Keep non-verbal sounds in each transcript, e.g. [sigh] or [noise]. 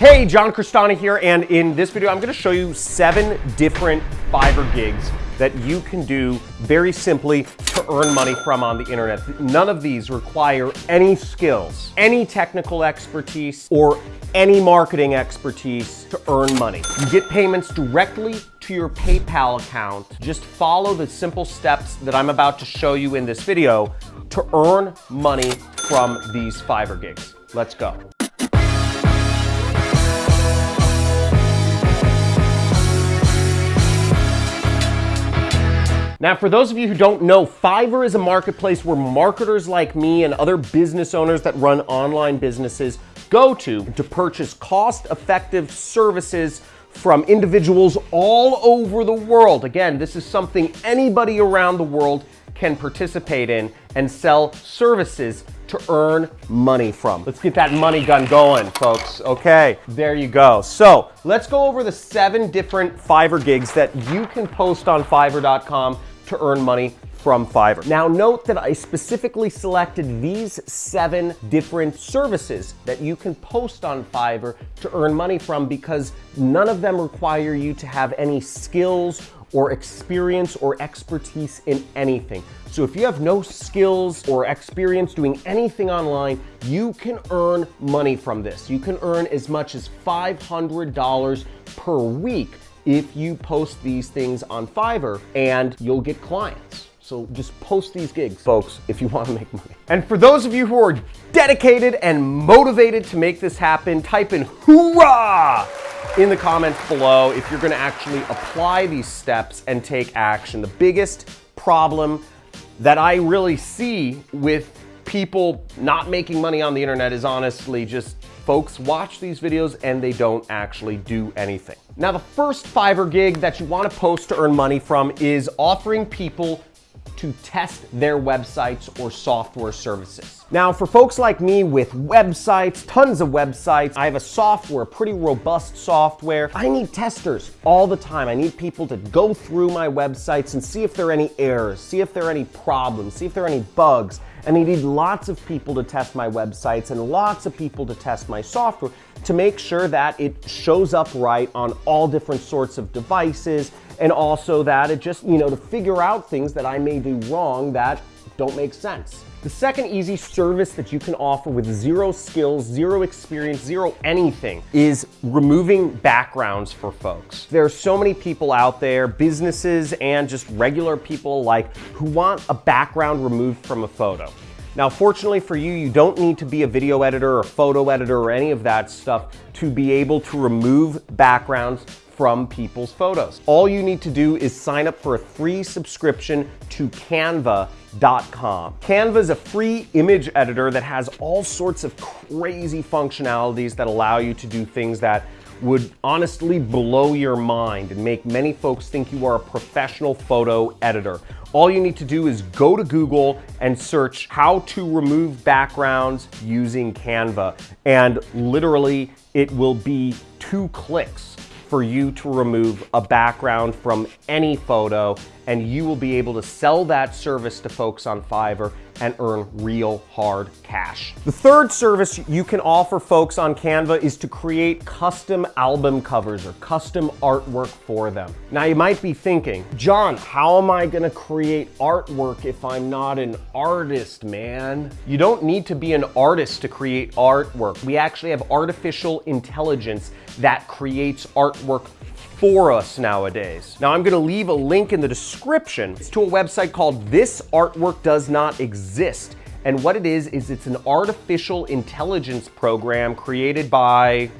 Hey, John Crestani here, and in this video, I'm gonna show you seven different Fiverr gigs that you can do very simply to earn money from on the internet. None of these require any skills, any technical expertise, or any marketing expertise to earn money. You get payments directly to your PayPal account. Just follow the simple steps that I'm about to show you in this video to earn money from these Fiverr gigs. Let's go. Now, for those of you who don't know, Fiverr is a marketplace where marketers like me and other business owners that run online businesses go to to purchase cost-effective services from individuals all over the world. Again, this is something anybody around the world can participate in and sell services to earn money from. Let's get that money gun going, folks. Okay, there you go. So let's go over the seven different Fiverr gigs that you can post on Fiverr.com to earn money from Fiverr. Now note that I specifically selected these seven different services that you can post on Fiverr to earn money from because none of them require you to have any skills or experience or expertise in anything. So if you have no skills or experience doing anything online, you can earn money from this. You can earn as much as $500 per week if you post these things on Fiverr and you'll get clients. So just post these gigs, folks, if you want to make money. And for those of you who are dedicated and motivated to make this happen, type in hoorah in the comments below if you're going to actually apply these steps and take action. The biggest problem that I really see with people not making money on the internet is honestly just folks watch these videos and they don't actually do anything. Now, the first Fiverr gig that you wanna post to earn money from is offering people to test their websites or software services. Now, for folks like me with websites, tons of websites, I have a software, pretty robust software. I need testers all the time. I need people to go through my websites and see if there are any errors, see if there are any problems, see if there are any bugs. And I need lots of people to test my websites and lots of people to test my software to make sure that it shows up right on all different sorts of devices and also that it just, you know, to figure out things that I may do wrong that don't make sense. The second easy service that you can offer with zero skills, zero experience, zero anything is removing backgrounds for folks. There are so many people out there, businesses and just regular people alike, who want a background removed from a photo. Now, fortunately for you, you don't need to be a video editor or photo editor or any of that stuff to be able to remove backgrounds from people's photos. All you need to do is sign up for a free subscription to canva.com. Canva is a free image editor that has all sorts of crazy functionalities that allow you to do things that would honestly blow your mind and make many folks think you are a professional photo editor. All you need to do is go to Google and search how to remove backgrounds using Canva. And literally it will be two clicks for you to remove a background from any photo and you will be able to sell that service to folks on Fiverr and earn real hard cash. The third service you can offer folks on Canva is to create custom album covers or custom artwork for them. Now you might be thinking, John, how am I gonna create artwork if I'm not an artist, man? You don't need to be an artist to create artwork. We actually have artificial intelligence that creates artwork for us nowadays. Now I'm gonna leave a link in the description. To a website called This Artwork Does Not Exist. And what it is, is it's an artificial intelligence program created by,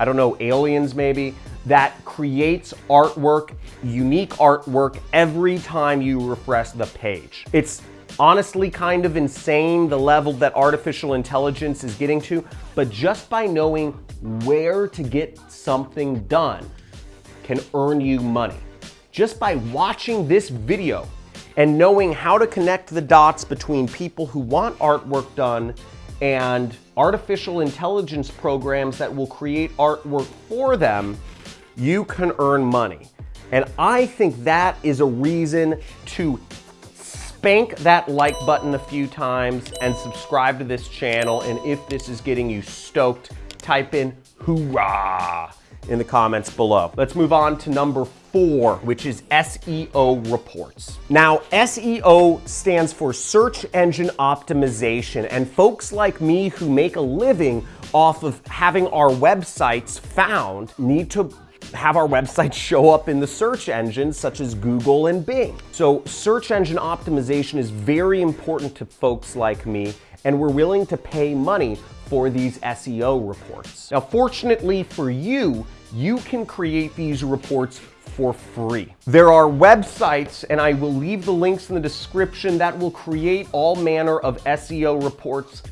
I don't know, aliens maybe, that creates artwork, unique artwork, every time you refresh the page. It's honestly kind of insane the level that artificial intelligence is getting to, but just by knowing where to get something done can earn you money. Just by watching this video and knowing how to connect the dots between people who want artwork done and artificial intelligence programs that will create artwork for them, you can earn money. And I think that is a reason to spank that like button a few times and subscribe to this channel. And if this is getting you stoked, type in hoorah in the comments below. Let's move on to number four, which is SEO reports. Now, SEO stands for search engine optimization, and folks like me who make a living off of having our websites found need to have our website [laughs] show up in the search engines such as Google and Bing. So search engine optimization is very important to folks like me, and we're willing to pay money for these SEO reports. Now, fortunately for you, you can create these reports for free. There are websites, and I will leave the links in the description, that will create all manner of SEO reports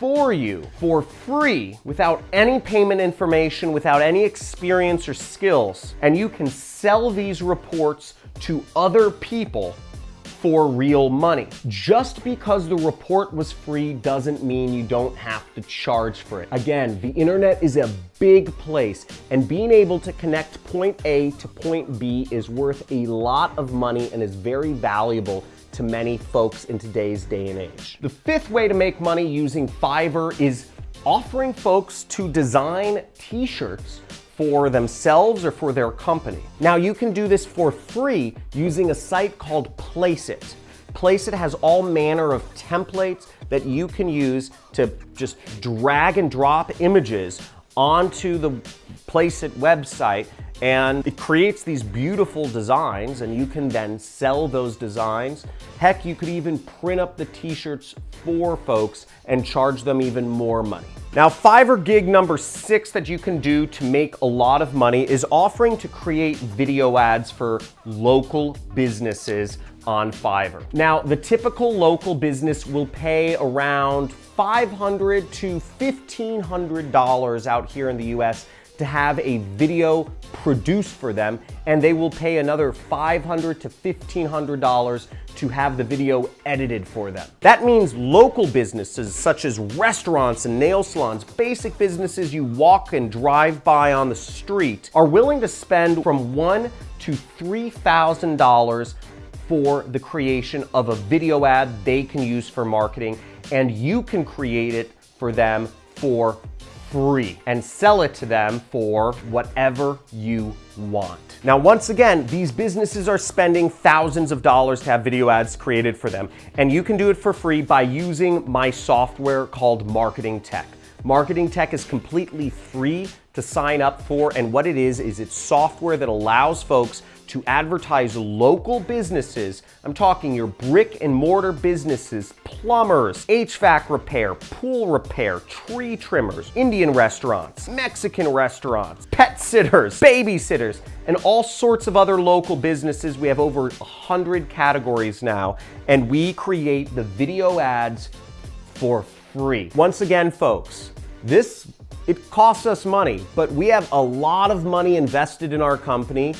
for you for free without any payment information, without any experience or skills. And you can sell these reports to other people for real money. Just because the report was free doesn't mean you don't have to charge for it. Again, the internet is a big place and being able to connect point A to point B is worth a lot of money and is very valuable to many folks in today's day and age. The fifth way to make money using Fiverr is offering folks to design t-shirts for themselves or for their company. Now you can do this for free using a site called Placeit. Placeit has all manner of templates that you can use to just drag and drop images onto the Placeit website and it creates these beautiful designs and you can then sell those designs. Heck, you could even print up the t-shirts for folks and charge them even more money. Now, Fiverr gig number six that you can do to make a lot of money is offering to create video ads for local businesses on Fiverr. Now, the typical local business will pay around 500 to $1,500 out here in the US to have a video produced for them and they will pay another $500 to $1,500 to have the video edited for them. That means local businesses such as restaurants and nail salons, basic businesses you walk and drive by on the street are willing to spend from one to $3,000 for the creation of a video ad they can use for marketing and you can create it for them for free and sell it to them for whatever you want. Now, once again, these businesses are spending thousands of dollars to have video ads created for them, and you can do it for free by using my software called Marketing Tech. Marketing Tech is completely free to sign up for, and what it is, is it's software that allows folks to advertise local businesses. I'm talking your brick and mortar businesses, plumbers, HVAC repair, pool repair, tree trimmers, Indian restaurants, Mexican restaurants, pet sitters, babysitters, and all sorts of other local businesses. We have over 100 categories now, and we create the video ads for free. Once again, folks, this it costs us money, but we have a lot of money invested in our company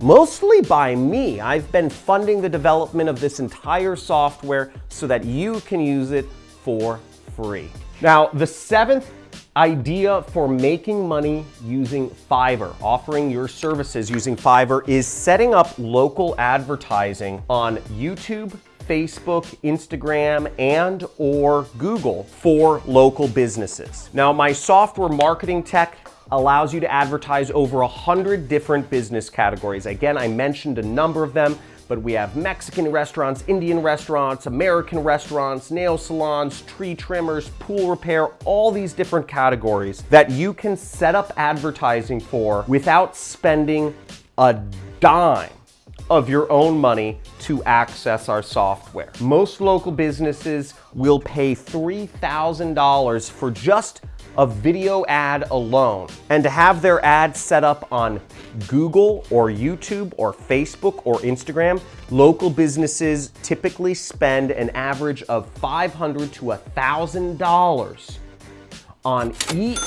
mostly by me. I've been funding the development of this entire software so that you can use it for free. Now, the seventh idea for making money using Fiverr, offering your services using Fiverr is setting up local advertising on YouTube, Facebook, Instagram, and or Google for local businesses. Now, my software marketing tech allows you to advertise over a 100 different business categories. Again, I mentioned a number of them, but we have Mexican restaurants, Indian restaurants, American restaurants, nail salons, tree trimmers, pool repair, all these different categories that you can set up advertising for without spending a dime of your own money to access our software. Most local businesses will pay $3,000 for just a video ad alone and to have their ad set up on Google or YouTube or Facebook or Instagram, local businesses typically spend an average of $500 to $1,000 on each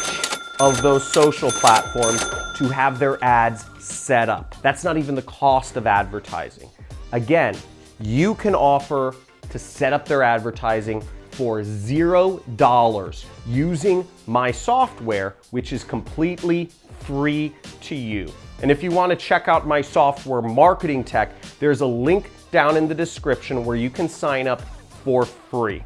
of those social platforms to have their ads set up. That's not even the cost of advertising. Again, you can offer to set up their advertising for zero dollars using my software, which is completely free to you. And if you want to check out my software marketing tech, there's a link down in the description where you can sign up for free.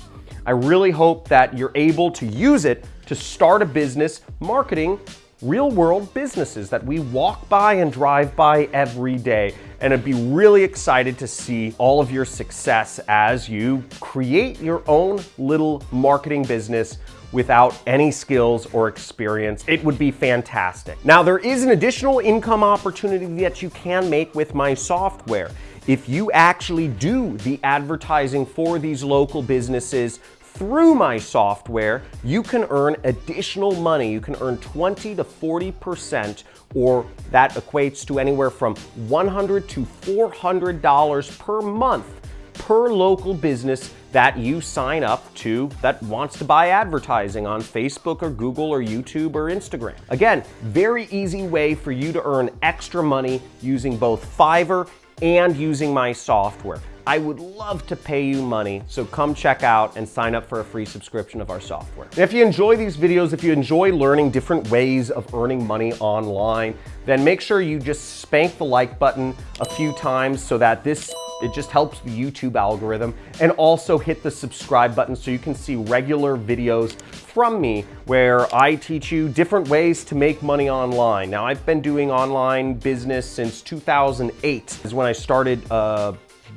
I really hope that you're able to use it to start a business marketing real world businesses that we walk by and drive by every day. And I'd be really excited to see all of your success as you create your own little marketing business without any skills or experience. It would be fantastic. Now, there is an additional income opportunity that you can make with my software. If you actually do the advertising for these local businesses through my software, you can earn additional money. You can earn 20 to 40%, or that equates to anywhere from 100 to $400 per month per local business that you sign up to that wants to buy advertising on Facebook or Google or YouTube or Instagram. Again, very easy way for you to earn extra money using both Fiverr and using my software. I would love to pay you money, so come check out and sign up for a free subscription of our software. If you enjoy these videos, if you enjoy learning different ways of earning money online, then make sure you just spank the like button a few times so that this it just helps the YouTube algorithm and also hit the subscribe button so you can see regular videos from me where I teach you different ways to make money online. Now I've been doing online business since 2008 is when I started uh,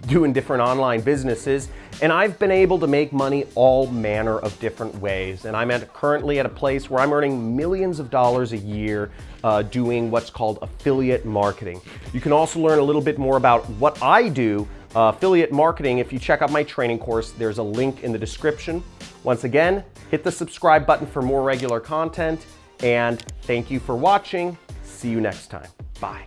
doing different online businesses and I've been able to make money all manner of different ways. And I'm at, currently at a place where I'm earning millions of dollars a year uh, doing what's called affiliate marketing. You can also learn a little bit more about what I do, uh, affiliate marketing. If you check out my training course, there's a link in the description. Once again, hit the subscribe button for more regular content. And thank you for watching. See you next time. Bye.